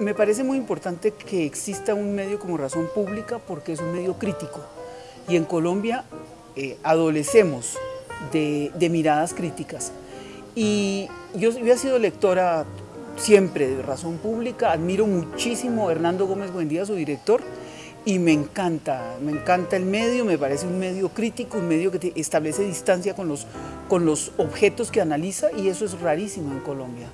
Me parece muy importante que exista un medio como Razón Pública porque es un medio crítico y en Colombia eh, adolecemos de, miradas críticas. Y yo, yo, he sido lectora siempre de Razón Pública, admiro muchísimo a Hernando Gómez Buendía, su director, y me encanta, me encanta el medio, me parece un medio crítico, un medio que establece distancia con los, con los objetos que analiza y eso es rarísimo en Colombia.